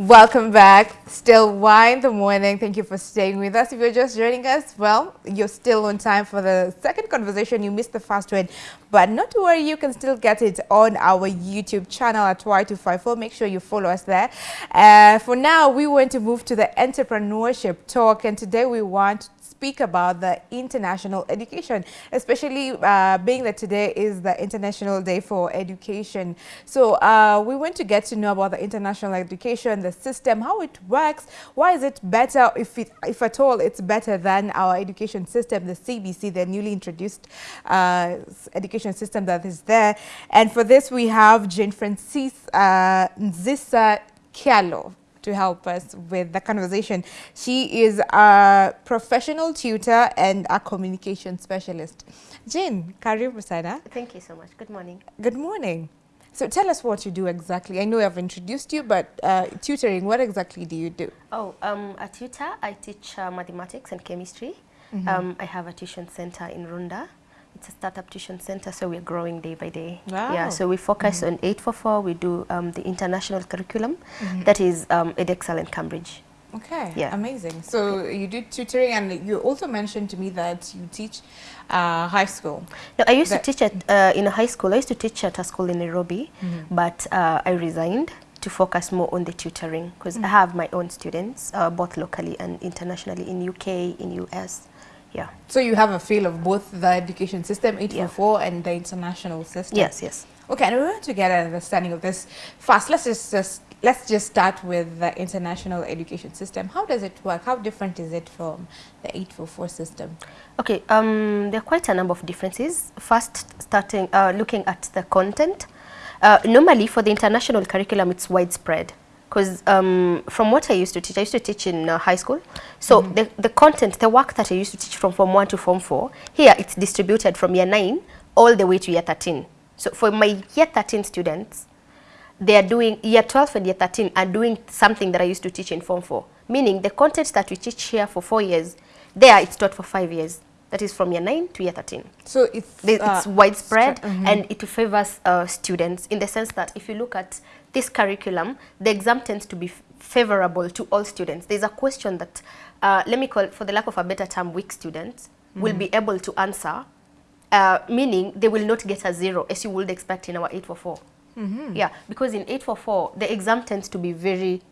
Welcome back. Still why in the morning. Thank you for staying with us. If you're just joining us, well, you're still on time for the second conversation. You missed the first one, but not to worry, you can still get it on our YouTube channel at Y254. Make sure you follow us there. Uh, for now, we want to move to the entrepreneurship talk, and today we want speak about the international education, especially uh, being that today is the International Day for Education. So uh, we want to get to know about the international education, the system, how it works, why is it better, if, it, if at all it's better than our education system, the CBC, the newly introduced uh, education system that is there. And for this, we have Jane Francis uh, Nzisa Kialo to help us with the conversation. She is a professional tutor and a communication specialist. Jane, karibu sana. Thank you so much. Good morning. Good morning. So tell us what you do exactly. I know I've introduced you, but uh, tutoring, what exactly do you do? Oh, um, a tutor. I teach uh, mathematics and chemistry. Mm -hmm. um, I have a tuition center in Runda. It's a startup tuition center, so we're growing day by day. Wow. Yeah, so we focus mm -hmm. on 844. We do um, the international curriculum, Mm -hmm. that is um, EdExcel and Cambridge. Okay, Yeah. amazing. So you do tutoring and you also mentioned to me that you teach uh, high school. No, I used That- to teach at, uh, in a high school. I used to teach at a school in Nairobi, but uh, I resigned to focus more on the tutoring because I have my own students, uh, both locally and internationally in UK, in US. Yeah. So you have a feel of both the education system, 844, and the international system. Yes, yes. Okay, and we want to get an understanding of this fast. Let's just, just let's just start with the international education system. How does it work? How different is it from the 844 system? Okay, um, there are quite a number of differences. First, starting uh, looking at the content. Uh, normally, for the international curriculum, it's widespread. Because um, from what I used to teach, I used to teach in uh, high school. So the, the content, the work that I used to teach from Form 1 to Form 4, here it's distributed from year 9 all the way to year 13. So for my year 13 students, they are doing, year 12 and year 13 are doing something that I used to teach in Form 4. Meaning the content that we teach here for four years, there it's taught for five years. That is from year 9 to year 13. So it's, The- uh, it's widespread stra- mhm. and it favors uh, students in the sense that if you look at this curriculum, the exam tends to be favorable to all students. There's a question that, uh, let me call it, for the lack of a better term, weak students will be able to answer, uh, meaning they will not get a zero as you would expect in our 844. Yeah, because in 844, the exam tends to be very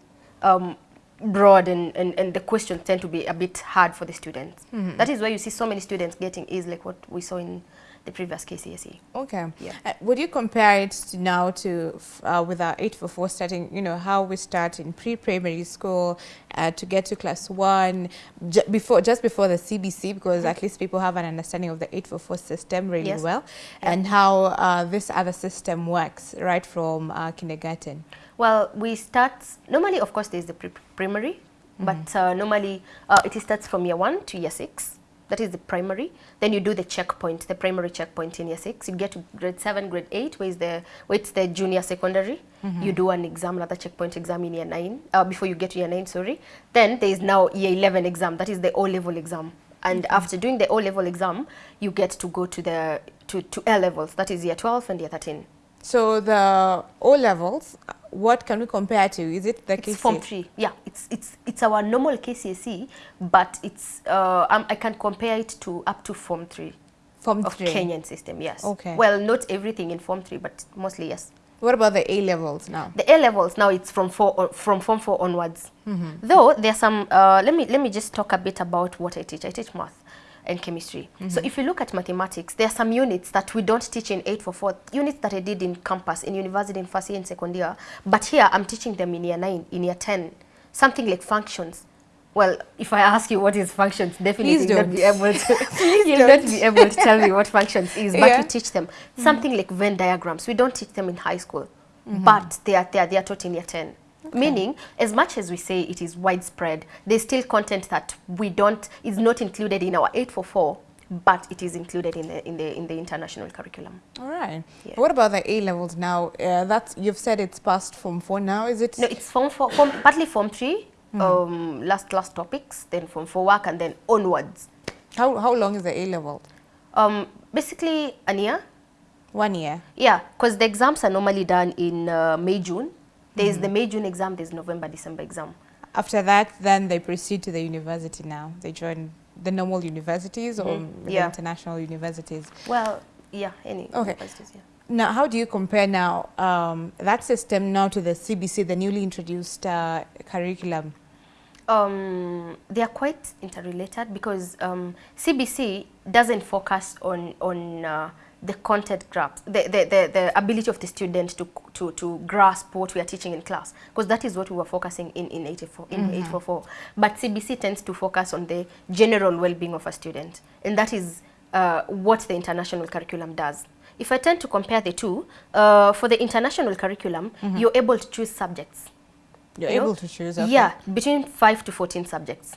um, broad and, and, and the questions tend to be a bit hard for the students. That is why you see so many students getting A's like what we saw in the previous KCSE. Okay. Yeah. Uh, would you compare it to now to f- uh, with our 844 starting, you know, how we start in pre-primary school uh, to get to class one ju before just before the CBC because at least people have an understanding of the 844 system really Yes. well and how uh, this other system works right from uh, kindergarten. Well, we start, normally of course there's the pre primary, but uh, normally uh, it starts from year 1 to year 6. That is the primary. Then you do the checkpoint, the primary checkpoint in year 6. You get to grade 7, grade 8, where, is the, where it's the junior secondary. You do an exam, another checkpoint exam in year 9, uh, before you get to year 9, sorry. Then there is now year 11 exam, that is the O-level exam. And after doing the O-level exam, you get to go to the to, to A levels, that is year 12 and year 13. So the O levels, uh, what can we compare to? Is it the It's KCSE? Form 3. Yeah, it's it's it's our normal KCSE, but it's uh, um, I can compare it to up to Form 3 Form of three. Kenyan system. Yes. Okay. Well, not everything in Form 3, but mostly yes. What about the A levels now? The A levels now it's from four on- from Form 4 onwards. Mm-hmm. Though there's some. Uh, let me let me just talk a bit about what I teach. I teach math and chemistry. Mm-hmm. So if you look at mathematics, there are some units that we don't teach in 844, units that I did in campus, in university, in first year and second year. But here I'm teaching them in year 9, in year 10, something like functions. Well, if I ask you what is functions, definitely you'll not be able to, you'll not not be able to tell me what functions is. But Yeah. we teach them something like Venn diagrams. We don't teach them in high school, but they are, they are, they are taught in year 10. Meaning, as much as we say it is widespread, there's still content that we don't, is not included in our 844, but it is included in the, in the, in the international curriculum. All right. Yeah. What about the A levels now? Uh, that's you've said it's past Form 4 now. Is it? No, it's form, four, form partly form 3, um, last, last topics, then form 4 work, and then onwards. How, how long is the A level? Um, basically, a year. One year. Yeah, because the exams are normally done in uh, May, June. There is the May June exam. There's November December exam. After that, then they proceed to the university now. They join the normal universities or Mhm. the Yeah. international universities. Well, yeah, any Okay. universities, yeah. Now, how do you compare now um, that system now to the CBC, the newly introduced uh, curriculum? Um, they are quite interrelated because um, CBC doesn't focus on on uh, the content grasp, the, the, the, the ability of the student to, to, to grasp what we are teaching in class, because that is what we were focusing in in 84, in 844. But CBC tends to focus on the general well-being of a student, and that is uh, what the international curriculum does. If I tend to compare the two, uh, for the international curriculum, you're able to choose subjects. You're You know? able to choose. okay. Yeah, between 5 to 14 subjects.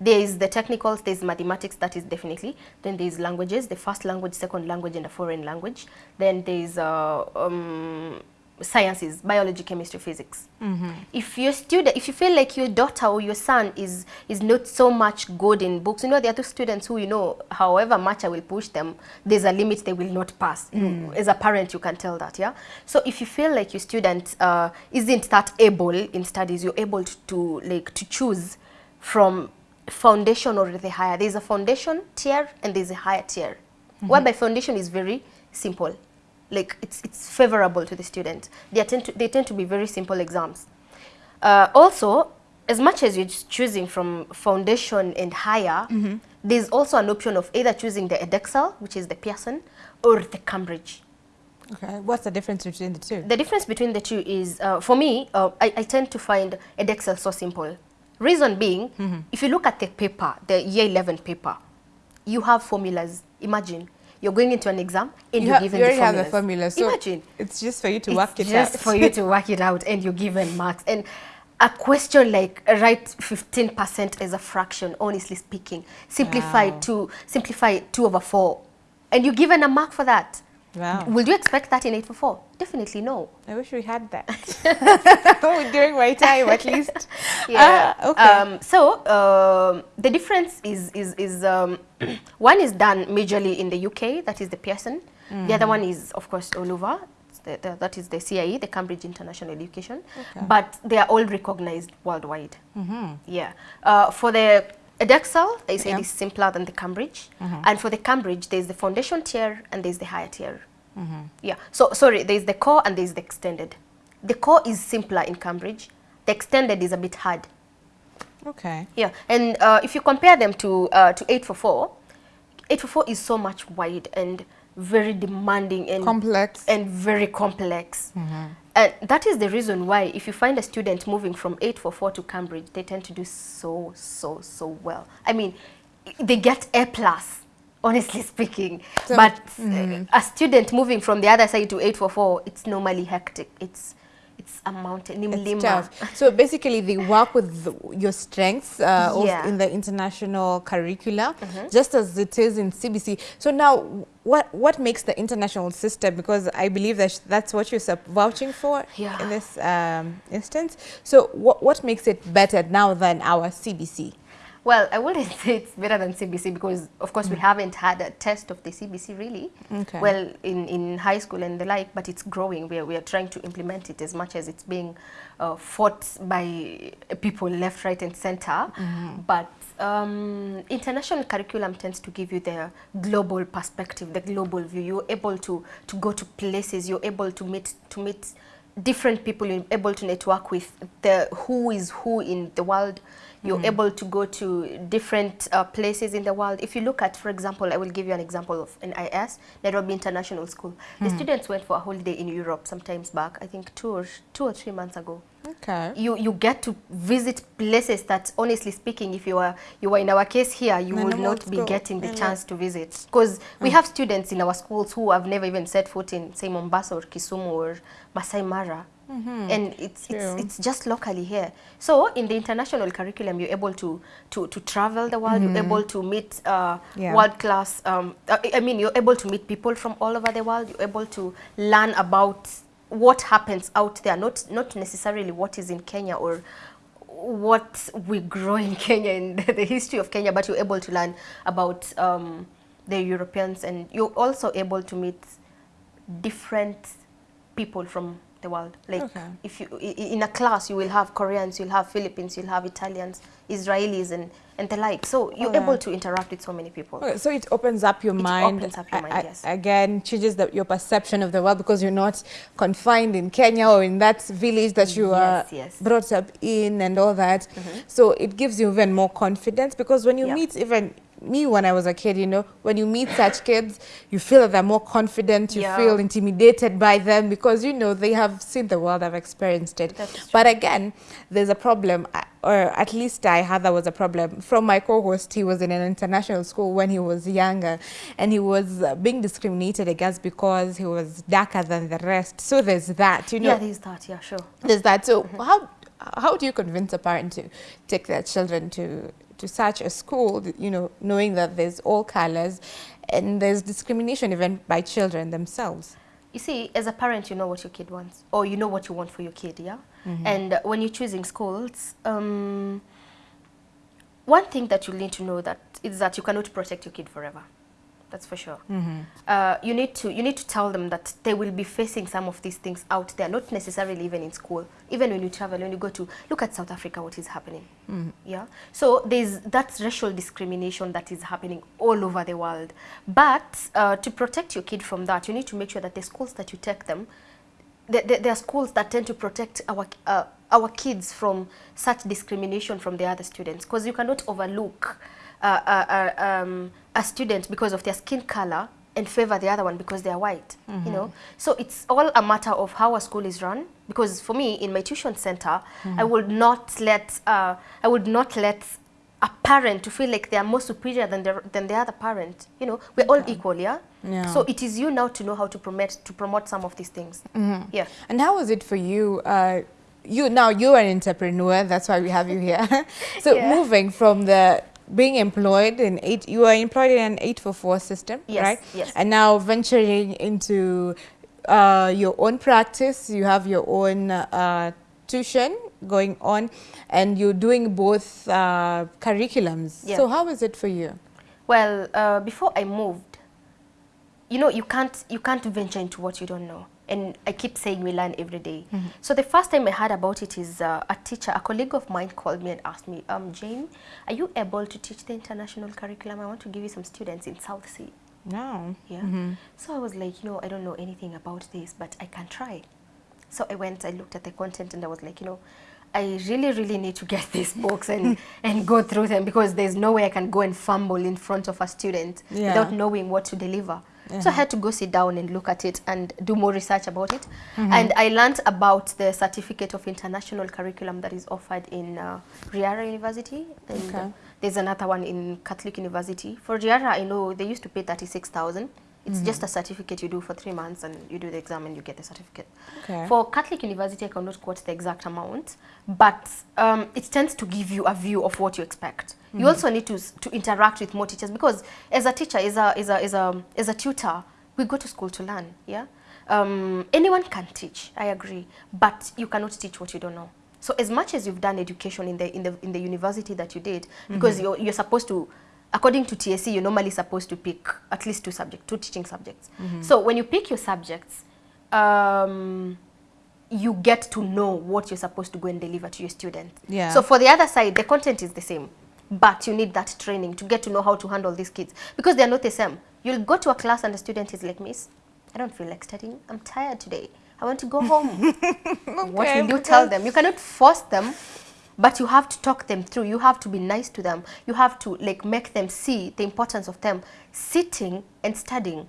There is the technicals, there's mathematics, that is definitely. Then there's languages, the first language, second language, and a foreign language. Then there's uh, um, sciences, biology, chemistry, physics. If your student, if you feel like your daughter or your son is is not so much good in books, you know, there are two students who, you know, however much I will push them, there's a limit they will not pass. You- As a parent, you can tell that, yeah? So if you feel like your student uh, isn't that able in studies, you're able to, to like to choose from foundation or the higher. There's a foundation tier and there's a higher tier. Whereby foundation is very simple. Like it's it's favorable to the student. They tend to they tend to be very simple exams. Uh, also, as much as you're choosing from foundation and higher, there's also an option of either choosing the Edexcel, which is the Pearson, or the Cambridge. Okay. What's the difference between the two? The difference between the two is, uh, for me, uh, I, I tend to find Edexcel so simple. Reason being, mm-hmm. if you look at the paper, the year 11 paper, you have formulas. Imagine you're going into an exam and you, you're ha- given you the already have the formula, so Imagine. it's just for you to work it just out. for you to work it out and you're given marks. And a question like write 15% as a fraction honestly speaking. Simplify Wow. to simplify 2 over 4 and you're given a mark for that Wow. will you expect that in 8 for 4 definitely no. I wish we had that. During my time, at least. yeah. Ah, okay. um, so um, the difference is is, is um, one is done majorly in the UK that is the Pearson. The other one is of course all over. The, the, that is the CIE the Cambridge International Education. Okay. but they are all recognized worldwide. Yeah. Uh, for the Edexcel I said Yeah. is simpler than the Cambridge. And for the Cambridge there's the foundation tier and there's the higher tier. Yeah. So sorry there's the core and there's the extended. The core is simpler in Cambridge. The extended is a bit hard. Okay. yeah, and uh, if you compare them to uh, to 844, 844 is so much wide and very demanding and Complex. and very complex. And that is the reason why if you find a student moving from 844 to Cambridge, they tend to do so so so well. I mean, they get A plus. Honestly speaking, So- but uh, a student moving from the other side to 844, it's normally hectic. It's it's a mountain. Nimlima. tough. So basically, they work with the, your strengths uh, Yeah. in the international curricula, just as it is in CBC. So now, what what makes the international system? Because I believe that that's what you're vouching for Yeah. in this um, instance. So what what makes it better now than our CBC? Well, I wouldn't say it's better than CBC because, of course, we haven't had a test of the CBC really. Okay. Well, in, in high school and the like, but it's growing. We are, we are trying to implement it as much as it's being uh, fought by people left, right, and center. But um, international curriculum tends to give you the global perspective, the global view. You're able to, to go to places. You're able to meet to meet different people. You're able to network with the who is who in the world. You're able to go to different uh, places in the world. If you look at, for example, I will give you an example of NIS, Nairobi International School. The students went for a holiday in Europe sometimes back, I think two or, two or three months ago Okay. you you get to visit places that honestly speaking if you are you were in our case here you No, would no, not be go. getting the chance to visit because we have students in our schools who have never even set foot in say Mombasa or Kisumu or Masai Mara and it's, True. it's it's just locally here so in the international curriculum you're able to to to travel the world you're able to meet uh, Yeah. world class um, I I mean you're able to meet people from all over the world you're able to learn about what happens out there not not necessarily what is in Kenya or what we grow in Kenya and the history of Kenya but you're able to learn about um, the Europeans and you're also able to meet different people from the world. Like Okay. if you i- i- in a class you will have Koreans, you'll have Philippines, you'll have Italians, Israelis, and and the like. So you're Okay. able to interact with so many people. Okay, so it opens up your It mind. opens up your mind, a- yes. Again, changes the, your perception of the world because you're not confined in Kenya or in that village that you are Yes, yes. brought up in and all that. Mm-hmm. So it gives you even more confidence because when you meet even me when I was a kid, you know, when you meet such kids, you feel that they're more confident, you Yeah. feel intimidated by them because, you know, they have seen the world, have experienced it. But again, there's a problem, or at least I had that was a problem. From my co-host, he was in an international school when he was younger, and he was being discriminated against because he was darker than the rest. So there's that, you know. yeah, there's that. Yeah, sure. There's that. So how how do you convince a parent to take their children to to such a school, you know, knowing that there's all colors and there's discrimination even by children themselves? You see, as a parent, you know what your kid wants, or you know what you want for your kid, yeah. And uh, when you're choosing schools, um, one thing that you need to know that is that you cannot protect your kid forever. That's for sure. Uh, you need to you need to tell them that they will be facing some of these things out there, not necessarily even in school. Even when you travel, when you go to look at South Africa, what is happening? Yeah. So there's that racial discrimination that is happening all over the world. But uh, to protect your kid from that, you need to make sure that the schools that you take them there, there, there are schools that tend to protect our uh, our kids from such discrimination from the other students because you cannot overlook uh, um, a student because of their skin color and favor the other one because they are white you know so it's all a matter of how a school is run because for me in my tuition center i would not let uh, i would not let a parent to feel like they are more superior than the, than the other parent you know we're all equal yeah? Yeah. so it is you now to know how to promote to promote some of these things yeah And how was it for you? Uh, you now you're an entrepreneur. That's why we have you here. so Yeah. moving from the being employed in eight, you are employed in an eight for four system, Yes, right? yes. And now venturing into uh, your own practice, you have your own uh, tuition going on, and you're doing both uh, curriculums. Yeah. So how is it for you? Well, uh, before I moved, you know, you can't you can't venture into what you don't know. And I keep saying we learn every day. So the first time I heard about it is uh, a teacher, a colleague of mine called me and asked me, um, Jane, are you able to teach the international curriculum? I want to give you some students in South C. No. Yeah. So I was like, you know, I don't know anything about this, but I can try. So I went, I looked at the content and I was like, you know, I really, really need to get these books and, and go through them because there's no way I can go and fumble in front of a student Yeah. without knowing what to deliver. So I had to go sit down and look at it and do more research about it. And I learned about the certificate of international curriculum that is offered in uh, Riara University. And uh, there's another one in Catholic University. For Riara, I know they used to pay 36,000. It's just a certificate you do for three months and you do the exam and you get the certificate. Okay. For Catholic University, I cannot quote the exact amount, but um, it tends to give you a view of what you expect. You also need to, to interact with more teachers because as a teacher, as a, as, a, as, a, as a tutor, we go to school to learn, yeah? Um, anyone can teach, I agree, but you cannot teach what you don't know. So as much as you've done education in the, in the, in the university that you did, because you're, you're supposed to, according to TSC, you're normally supposed to pick at least two subjects, two teaching subjects. So when you pick your subjects, um, you get to know what you're supposed to go and deliver to your student. Yeah. So for the other side, the content is the same, but you need that training to get to know how to handle these kids because they're not the same. You'll go to a class and the student is like, Miss, I don't feel like studying. I'm tired today. I want to go home. okay, what will you tell them? You cannot force them, but you have to talk them through. You have to be nice to them. You have to like make them see the importance of them sitting and studying.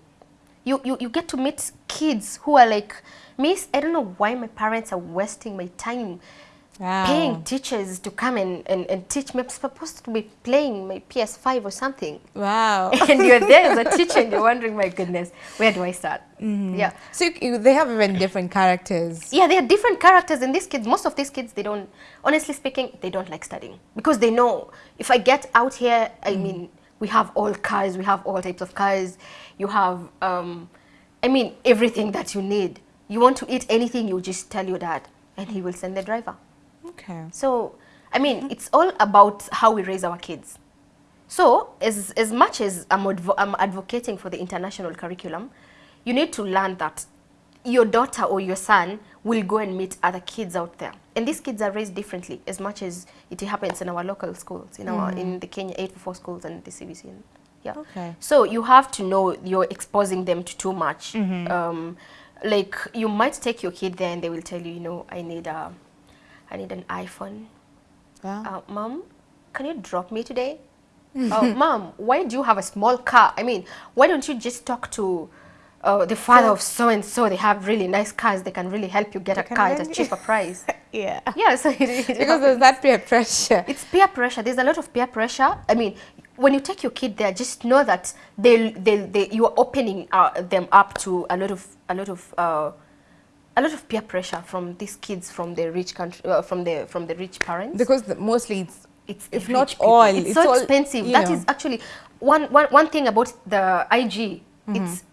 You, you, you get to meet kids who are like, Miss, I don't know why my parents are wasting my time Wow. paying teachers to come and, and, and teach me. I'm supposed to be playing my PS5 or something. Wow. and you're there as a teacher and you're wondering, my goodness, where do I start? Yeah. so you, you- they have even different characters. Yeah, they are different characters in these kids. Most of these kids, they don't, honestly speaking, they don't like studying because they know if I get out here, I mean, we have all cars, we have all types of cars. You have, um, I mean, everything that you need. You want to eat anything, you just tell your dad, and he will send the driver. Okay. So, I mean, it's all about how we raise our kids. So, as, as much as I'm, advo I'm advocating for the international curriculum, you need to learn that your daughter or your son will go and meet other kids out there. And these kids are raised differently as much as it happens in our local schools, in our in the Kenya 844 schools and the CBC. And, yeah. Okay. So you have to know you're exposing them to too much. Um, like you might take your kid there and they will tell you, you know, I need a, I need an iPhone. Wow. Uh, Mom, can you drop me today? uh, Mom, why do you have a small car? I mean, why don't you just talk to uh, the father of so and so? They have really nice cars. They can really help you get a car at a cheaper price. yeah. yeah, so it, it Because there's that peer pressure. it's peer pressure. There's a lot of peer pressure. I mean, when you take your kid there, just know that they they they you are opening uh, them up to a lot of a lot of uh, a lot of peer pressure from these kids from the rich country uh, from the from the rich parents. Because the, mostly it's it's if not people. all, it's, it's so all, expensive. That is know. actually one, one one thing about the IG. Mm-hmm. It's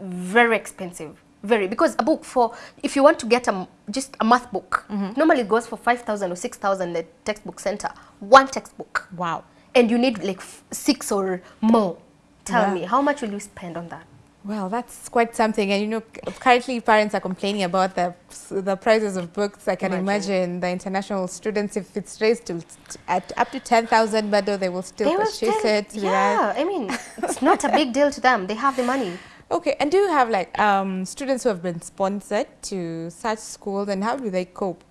very expensive. Very because a book for if you want to get a just a math book Mm-hmm. normally it goes for five thousand or six thousand at textbook center one textbook wow. and you need like f- six or more. Tell Yeah. me how much will you spend on that? Well, that's quite something. And you know, currently parents are complaining about the the prices of books. I can Imagine. imagine, the international students, if it's raised to at up to ten thousand, but they will still They will purchase still- it. right? Yeah, I mean it's not a big deal to them. They have the money. Okay. And do you have like um, students who have been sponsored to such schools, and how do they cope?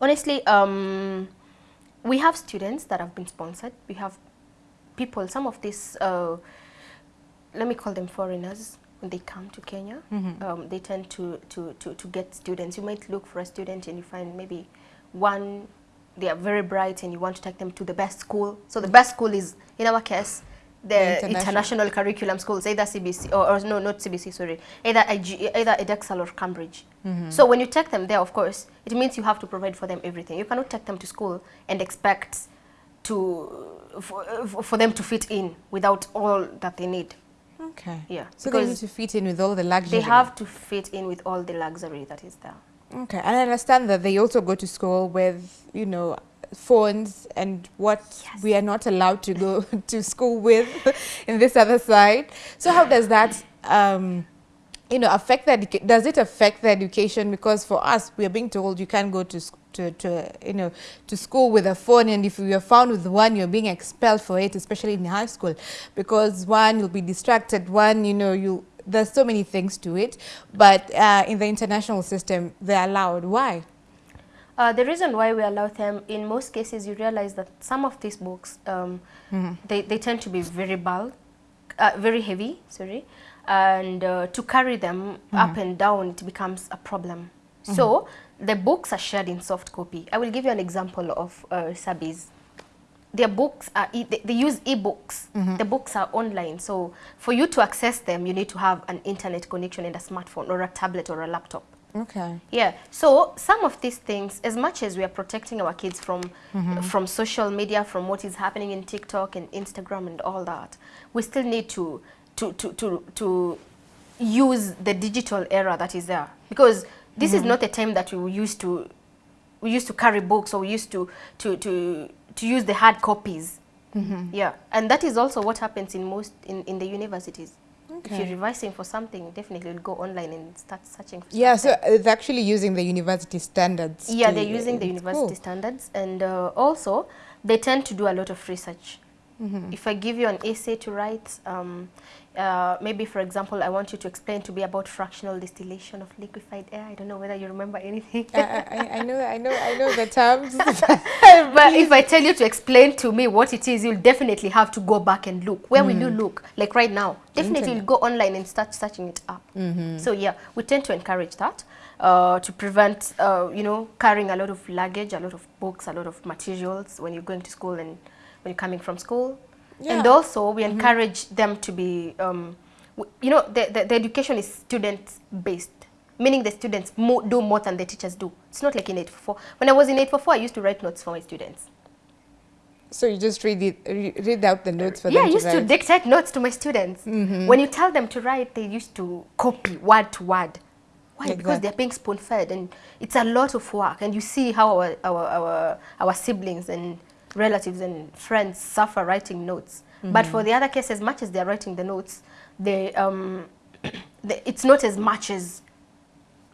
Honestly, um, we have students that have been sponsored. We have people, some of these, uh, let me call them foreigners, they come to Kenya, um, they tend to, to, to, to get students. You might look for a student and you find maybe one, they are very bright and you want to take them to the best school. So the best school is, in our case, the, The international. international. curriculum schools, either CBC, or, or no, not CBC, sorry, either, IG, either Edexcel or Cambridge. So when you take them there, of course, it means you have to provide for them everything. You cannot take them to school and expect to for, for them to fit in without all that they need. Okay. Yeah, So they need to fit in with all the luxury. they have to fit in with all the luxury that is there. Okay, and I understand that they also go to school with, you know, phones and what we are not allowed to go to school with in this other side. So how does that, um, you know, affect educa- Does it affect the education? Because for us, we are being told you can't go to, to, to, you know, to school with a phone, and if you are found with one, you're being expelled for it, especially in high school, because one, you'll be distracted. One, you know, you there's so many things to it, but uh, in the international system, they're allowed. Why? Uh, the reason why we allow them, in most cases, you realize that some of these books, um, they, they tend to be very bulk, uh, very heavy, sorry, and uh, to carry them up and down, it becomes a problem. So the books are shared in soft copy. I will give you an example of uh, SABIS. Their books are, e they, they use e-books. The books are online. So for you to access them, you need to have an internet connection and a smartphone or a tablet or a laptop. Okay. Yeah. So some of these things, as much as we are protecting our kids from from social media, from what is happening in TikTok and Instagram and all that, we still need to to to to, to use the digital era that is there because this is not a time that we used to we used to carry books or we used to to to to use the hard copies. Yeah, and that is also what happens in most in, in the universities. If you're revising for something, definitely you'll go online and start searching for Yeah, something. so it's actually using the university standards. Yeah, they're using the university cool. standards, and uh, also they tend to do a lot of research. Mm-hmm. If I give you an essay to write, um, uh, maybe for example, I want you to explain to me about fractional distillation of liquefied air. I don't know whether you remember anything. I, I, I know, I know, I know the terms. but if I tell you to explain to me what it is, you'll definitely have to go back and look. Where will you look? Like right now, definitely you'll go online and start searching it up. So yeah, we tend to encourage that uh, to prevent, uh, you know, carrying a lot of luggage, a lot of books, a lot of materials when you're going to school and when you're coming from school. And also, we encourage them to be, um, you know, the, the, the education is student-based, meaning the students mo do more than the teachers do. It's not like in 844. When I was in 844, I used to write notes for my students. so you just read it, read out the notes for yeah, I used to to dictate notes to my students. When you tell them to write, they used to copy word to word. Why? Like because they're being spoon-fed, and it's a lot of work. And you see how our, our, our, our siblings and relatives and friends suffer writing notes. But for the other case, as much as they're writing the notes, they, um, they, it's not as much as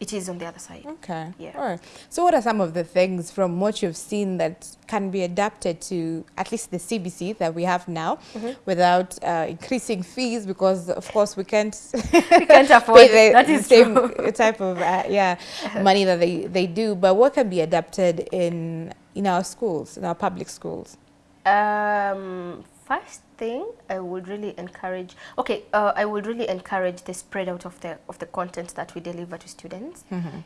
it is on the other side. Okay. Yeah. All right. So what are some of the things from what you've seen that can be adapted to at least the CBC that we have now Mm-hmm. without uh, increasing fees because of course we can't We can't afford pay the that is same true. type of uh, yeah money that they, they do. But what can be adapted in in our schools, in our public schools? Um, first thing, I would really encourage. Okay, uh, I would really encourage the spread out of the of the content that we deliver to students.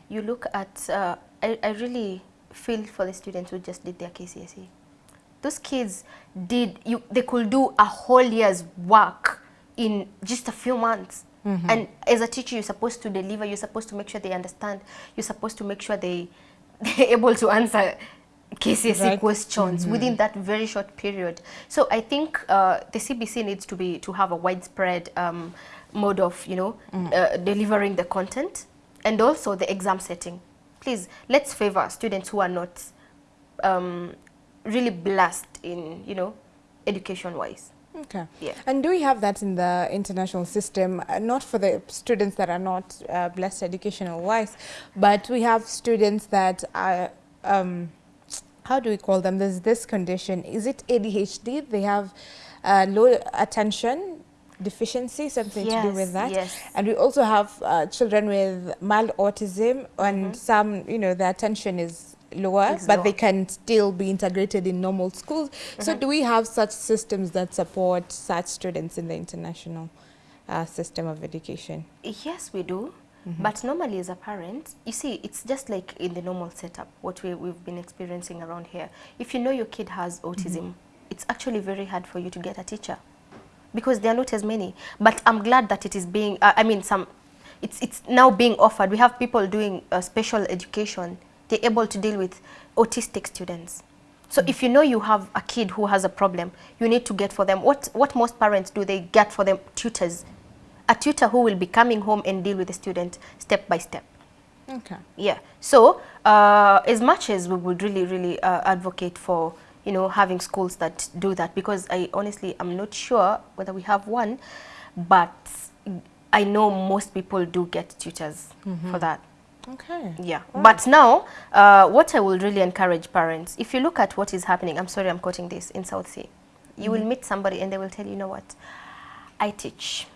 You look at. Uh, I, I really feel for the students who just did their KCSE. Those kids did. You they could do a whole year's work in just a few months. And as a teacher, you're supposed to deliver. You're supposed to make sure they understand. You're supposed to make sure they they're able to answer KCSE Right. questions within that very short period. So I think uh, the CBC needs to be to have a widespread um, mode of you know uh, delivering the content and also the exam setting. Please let's favor students who are not um, really blessed in you know education wise. Okay. Yeah. And do we have that in the international system? Uh, not for the students that are not uh, blessed educational wise, but we have students that are, um, how do we call them? There's this condition. Is it ADHD? They have uh, low attention deficiency, something to do with that. yes. And we also have uh, children with mild autism, and some, you know, their attention is lower, but lower. they can still be integrated in normal schools. So, do we have such systems that support such students in the international uh, system of education? Yes, we do. But normally as a parent, you see, it's just like in the normal setup, what we, we've been experiencing around here. If you know your kid has autism, it's actually very hard for you to get a teacher because there are not as many. But I'm glad that it is being, uh, I mean, some, it's, it's now being offered. We have people doing uh, special education. They're able to deal with autistic students. So if you know you have a kid who has a problem, you need to get for them. What, what most parents do, they get for them tutors. A tutor who will be coming home and deal with the student step by step. Okay. Yeah. So uh, as much as we would really, really uh, advocate for, you know, having schools that do that, because I honestly I'm not sure whether we have one, but I know most people do get tutors for that. Okay. Yeah. But now, uh, what I will really encourage parents, if you look at what is happening, I'm sorry I'm quoting this, in South C, you will meet somebody and they will tell you, you know what, I teach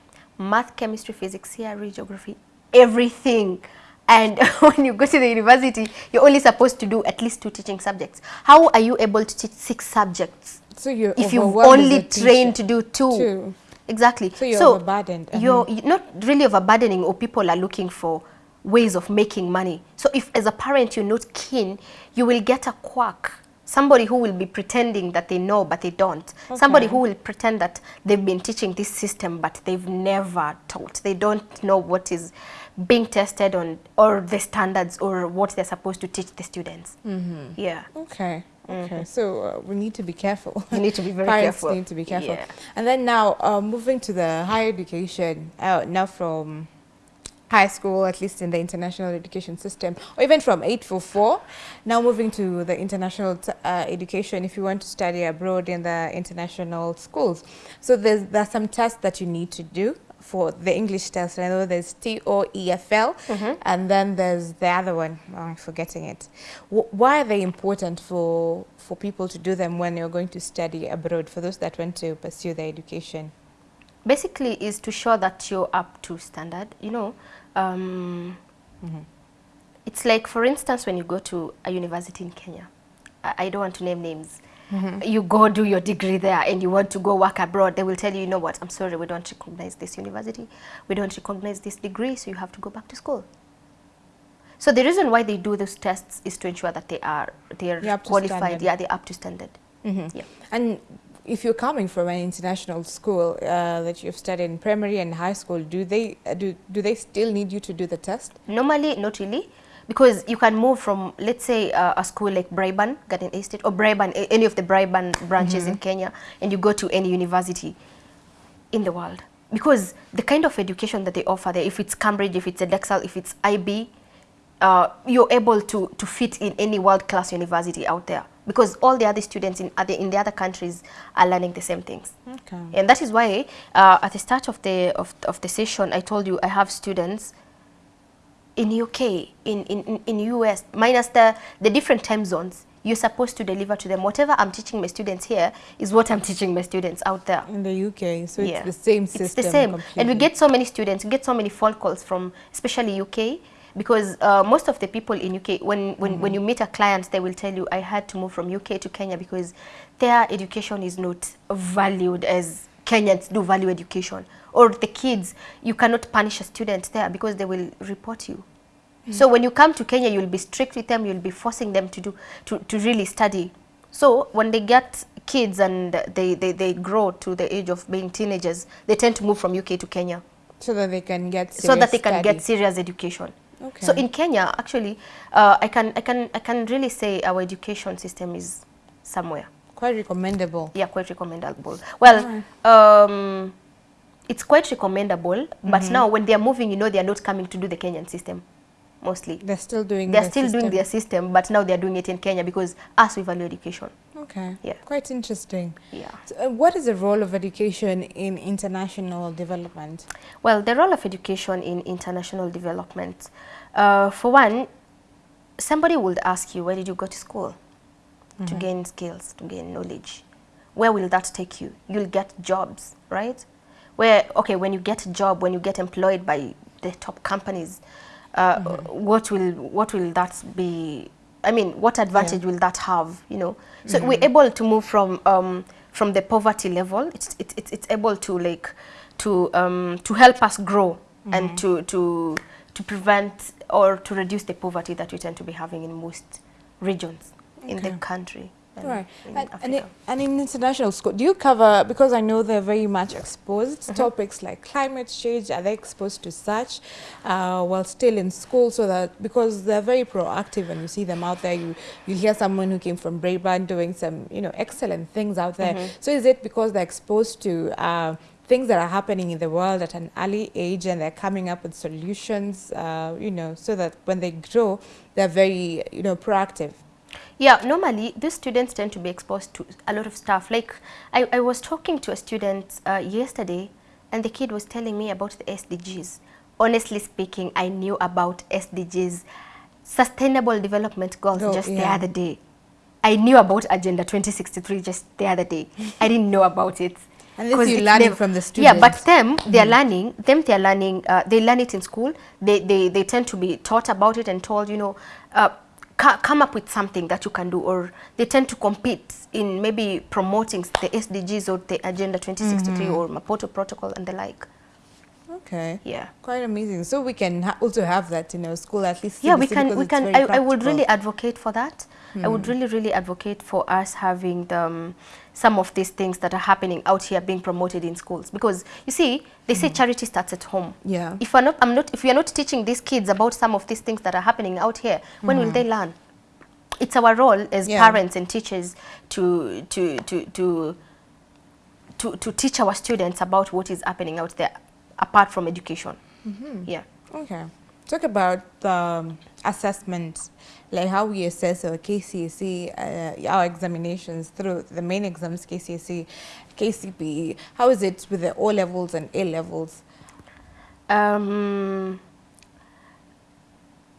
math, chemistry, physics, CRE, geography, everything. And when you go to the university, you're only supposed to do at least two teaching subjects. How are you able to teach six subjects So you're if you've only trained to do two? Two. Exactly. So you're overburdened. Uh-huh. You're you're not really overburdening or people are looking for ways of making money. So if as a parent you're not keen, you will get a quack. Somebody who will be pretending that they know but they don't. Somebody who will pretend that they've been teaching this system but they've never taught. They don't know what is being tested on or the standards or what they're supposed to teach the students. Mm-hmm. Yeah. Okay. Okay. So uh, we need to be careful. You need to be very Parents careful. need to be careful. Yeah. And then now, uh, moving to the higher education, uh, now from high school, at least in the international education system, or even from 844, now moving to the international t- uh, education if you want to study abroad in the international schools. So there's, there's some tests that you need to do for the English test. I know there's TOEFL, and then there's the other one. Oh, I'm forgetting it. W- why are they important for for people to do them when you're going to study abroad? For those that want to pursue their education. basically is to show that you're up to standard you know um, it's like for instance when you go to a university in kenya i, I don't want to name names. You go do your degree there and you want to go work abroad they will tell you you know what? I'm sorry we don't recognize this university. We don't recognize this degree so you have to go back to school. So the reason why they do those tests is to ensure that they are they are You're up to qualified. standard. yeah they're up to standard. Yeah. And if you're coming from an international school uh, that you've studied in primary and high school, do they uh, do do they still need you to do the test? Normally, not really, because you can move from, let's say, uh, a school like Braeburn Garden Estate or Braeburn, any of the Braeburn branches in Kenya, and you go to any university in the world. Because the kind of education that they offer there, if it's Cambridge, if it's Edexcel, if it's IB, uh, you're able to, to fit in any world-class university out there. Because all the other students in other, in the other countries are learning the same things. Okay. And that is why uh, at the start of the, of, of the session, I told you I have students in UK, in, in, in US, minus the, the different time zones, you're supposed to deliver to them. Whatever I'm teaching my students here is what I'm teaching my students out there. In the UK, so yeah. it's the same system. It's the same. Completely. And we get so many students, we get so many phone calls from especially UK because uh, most of the people in UK, when, when, mm -hmm. when you meet a client, they will tell you, I had to move from UK to Kenya because their education is not valued as Kenyans do value education. Or the kids, you cannot punish a student there because they will report you. Mm. So when you come to Kenya, you'll be strict with them, you'll be forcing them to do to, to really study. So when they get kids and they, they, they grow to the age of being teenagers, they tend to move from UK to Kenya. So that they can get So that they can get serious education. Okay. So in Kenya, actually, uh, I can I can I can really say our education system is somewhere. Quite recommendable. Yeah, quite recommendable. Well, um, it's quite recommendable, mm -hmm. but now when they are moving, you know, they are not coming to do the Kenyan system mostly. They're still doing They're still system. doing their system, but now they're doing it in Kenya because us, we value education. Okay. Yeah. Quite interesting. Yeah. So, uh, what is the role of education in international development? Well, the role of education in international development, uh, for one, somebody would ask you, where did you go to school? Mm -hmm. To mm-hmm. gain skills, to gain knowledge. Where will that take you? You'll get jobs, right? Where, okay, when you get a job, when you get employed by the top companies, uh, mm -hmm. what will what will that be? I mean, what advantage yeah. will that have? You know, so mm -hmm. we're able to move from um, from the poverty level. It's it's able to like to um, to help us grow mm -hmm. and to to to prevent or to reduce the poverty that we tend to be having in most regions okay. in the country right. And, and, it, and, in international school, do you cover, because I know they're very much exposed, mm -hmm. topics like climate change, are they exposed to such uh, while still in school so that, because they're very proactive and you see them out there, you, you hear someone who came from Braeburn doing some, you know, excellent things out there. Mm -hmm. So is it because they're exposed to uh, things that are happening in the world at an early age and they're coming up with solutions, uh, you know, so that when they grow, they're very, you know, proactive? Yeah, normally these students tend to be exposed to a lot of stuff. Like I, I was talking to a student uh, yesterday and the kid was telling me about the SDGs. Honestly speaking, I knew about SDGs, Sustainable Development Goals oh, just yeah. the other day. I knew about Agenda 2063 just the other day. I didn't know about it. And this you learning from the students. Yeah, but them, they're mm. learning, them they're learning, uh, they learn it in school. They, they, they tend to be taught about it and told, you know, uh, come up with something that you can do or they tend to compete in maybe promoting the SDGs or the Agenda 2063 mm -hmm. or Maputo Protocol and the like. Okay. Yeah. Quite amazing. So we can ha also have that in our school at least. Yeah, we can. We can. I, I, would really advocate for that. Hmm. I would hmm. really, really advocate for us having the, um, some of these things that are happening out here being promoted in schools because you see, they say hmm. charity starts at home. Yeah. If we're not, I'm not. If we are not teaching these kids about some of these things that are happening out here, when will hmm. they learn? It's our role as yeah. parents and teachers to to to to to to teach our students about what is happening out there apart from education. Mm -hmm. Yeah. Okay. Talk about um, assessment, like how we assess our KCSE, uh, our examinations through the main exams, KCSE, KCPE. How is it with the O levels and A levels? Um,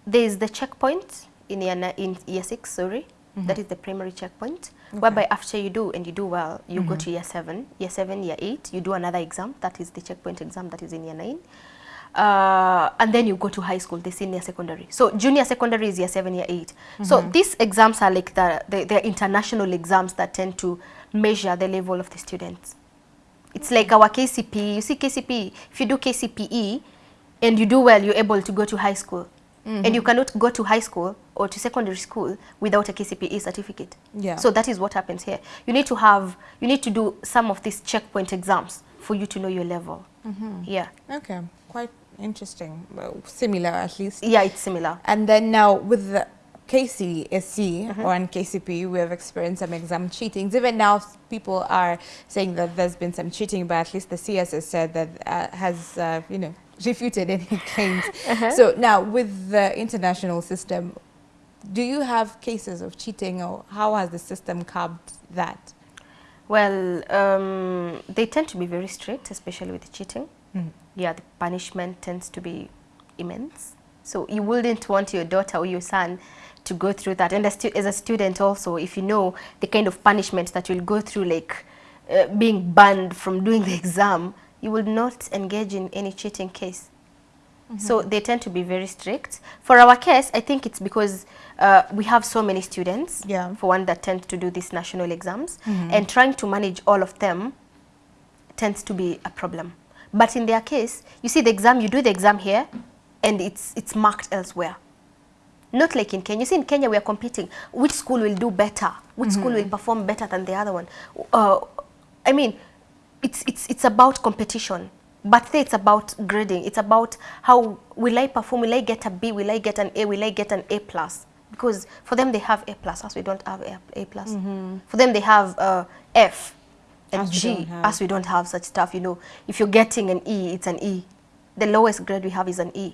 there's the checkpoint in year, in year six, sorry. Mm -hmm. That is the primary checkpoint, okay. whereby after you do and you do well, you mm -hmm. go mm-hmm. to year seven, year seven, year eight, you do another exam, that is the checkpoint exam that is in year nine. Uh, and then you go to high school, the senior secondary. So junior secondary is year seven, year eight. Mm -hmm. So mm-hmm. these exams are like the, the, the international exams that tend to measure the level of the students. It's like our KCPE. You see KCPE, if you do KCPE and you do well, you're able to go to high school. Mm -hmm. And you cannot go to high school or to secondary school without a KCPE certificate. Yeah. So that is what happens here. You need to have, you need to do some of these checkpoint exams for you to know your level. Mm -hmm. Yeah. Okay, quite interesting. Well, similar at least. Yeah, it's similar. And then now with the KCSE mm -hmm. or in KCP, we have experienced some exam cheating. Even now, people are saying that there's been some cheating, but at least the CS has said that uh, has, uh, you know, refuted any claims. Uh -huh. So now with the international system, do you have cases of cheating or how has the system curbed that? Well, um, they tend to be very strict, especially with cheating. Mm. Yeah, the punishment tends to be immense. So you wouldn't want your daughter or your son to go through that. And as, as a student also, if you know the kind of punishment that you'll go through, like uh, being banned from doing the exam, you will not engage in any cheating case. Mm -hmm. So they tend to be very strict. For our case, I think it's because uh, we have so many students, yeah. for one, that tend to do these national exams, mm -hmm. and trying to manage all of them tends to be a problem. But in their case, you see the exam, you do the exam here, and it's, it's marked elsewhere. Not like in Kenya. You see, in Kenya, we are competing. Which school will do better? Which mm -hmm. school will perform better than the other one? Uh, I mean, it's, it's, it's about competition. But it's about grading. It's about how will I perform? Will I get a B? Will I get an A? Will I get an A plus? Because for them, they have A plus, as we don't have A, A plus. Mm -hmm. For them, they have uh, F and as G, as we don't have such stuff. You know, if you're getting an E, it's an E. The lowest grade we have is an E.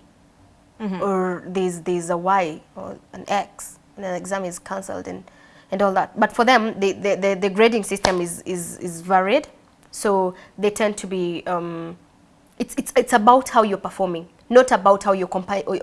Mm -hmm. Or there's, there's a Y or an X, and an exam is cancelled and, and all that. But for them, the, the, the, the grading system is, is, is varied. So they tend to be, um, it's, it's, it's about how you're performing not about how you're,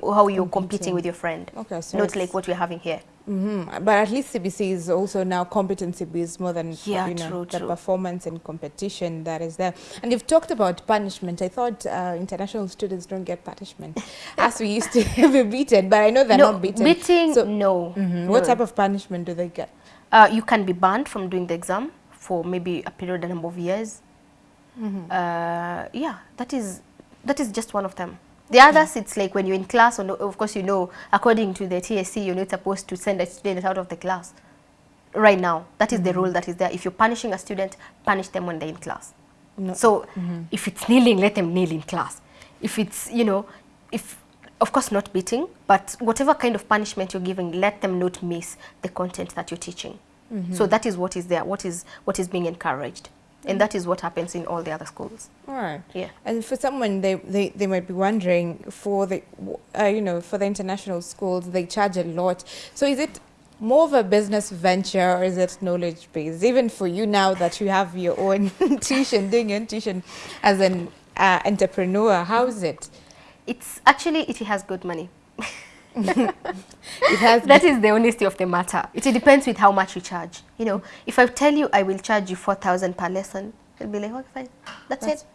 how you're competing. with your friend. Okay, so not like what we're having here. Mm -hmm. But at least CBC is also now competency based more than yeah, you know, true, the true. performance and competition that is there. And you've talked about punishment. I thought uh, international students don't get punishment as we used to be beaten, but I know they're no, not beaten. Beating, so, no, mm -hmm. no. What type of punishment do they get? Uh, you can be banned from doing the exam for maybe a period, a number of years. Mm -hmm. uh, yeah, that is that is just one of them. The others, it's like when you're in class, or of course, you know, according to the TSC, you're not supposed to send a student out of the class right now. That is mm -hmm. the mm-hmm. rule that is there. If you're punishing a student, punish them when they're in class. No. So mm -hmm. if it's kneeling, let them kneel in class. If it's, you know, if, of course not beating, but whatever kind of punishment you're giving, let them not miss the content that you're teaching. Mm -hmm. So that is what is there, what is, what is being encouraged. And that is what happens in all the other schools. Right. Yeah. And for someone, they, they, they might be wondering, for the, uh, you know, for the international schools, they charge a lot. So is it more of a business venture or is it knowledge based? Even for you now that you have your own tuition, doing your tuition as an uh, entrepreneur, how is it? It's actually, it has good money. it has that is the honesty of the matter. It depends with how much you charge. You know, if I tell you I will charge you 4,000 per lesson, you'll be like, okay, fine. That's, That's it.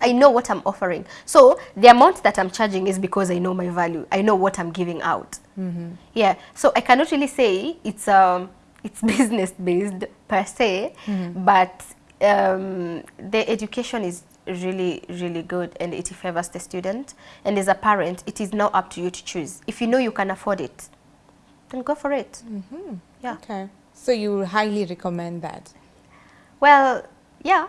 I know what I'm offering. So the amount that I'm charging is because I know my value. I know what I'm giving out. Mm -hmm. Yeah. So I cannot really say it's um it's business based per se, mm -hmm. but um, the education is really, really good and it favors the student. And as a parent, it is now up to you to choose. If you know you can afford it, then go for it. Mm -hmm. Yeah. Okay. So you highly recommend that? Well, yeah.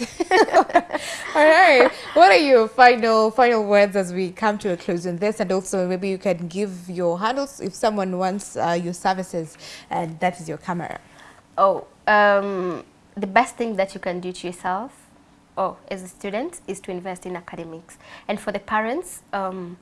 All right. What are your final final words as we come to a close on this? And also maybe you can give your handles if someone wants uh, your services and that is your camera. Oh, um, the best thing that you can do to yourself or as a student is to invest in academics. And for the parents, um,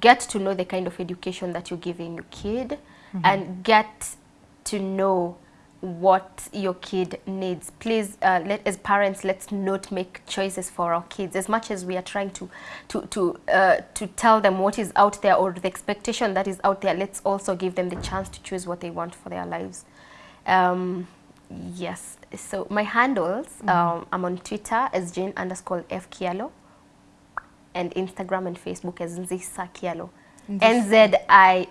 get to know the kind of education that you're giving your kid mm -hmm. and get to know what your kid needs. Please, uh, let, as parents, let's not make choices for our kids. As much as we are trying to, to, to, uh, to tell them what is out there or the expectation that is out there, let's also give them the chance to choose what they want for their lives. Um, Yes. So my handles, mm -hmm. um, I'm on Twitter as Jane underscore F Kyalo and Instagram and Facebook as Nzisa Kyalo. N-Z-I-S-A-A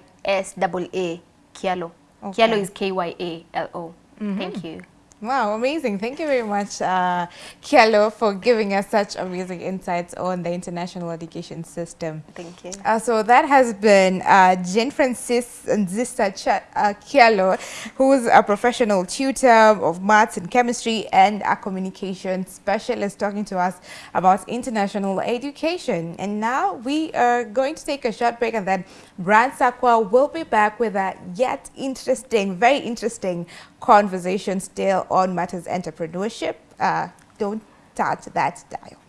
Kyalo. Okay. Kyalo is K-Y-A-L-O. Mm -hmm. Thank you. Wow, amazing. Thank you very much, uh, Kyalo, for giving us such amazing insights on the international education system. Thank you. Uh, so that has been uh, Jane Francis Nzisa uh, Kyalo, who's a professional tutor of maths and chemistry and a communication specialist talking to us about international education. And now we are going to take a short break and then Brand Sakwa will be back with a yet interesting, very interesting conversation still on matters entrepreneurship. Uh, don't touch that dial.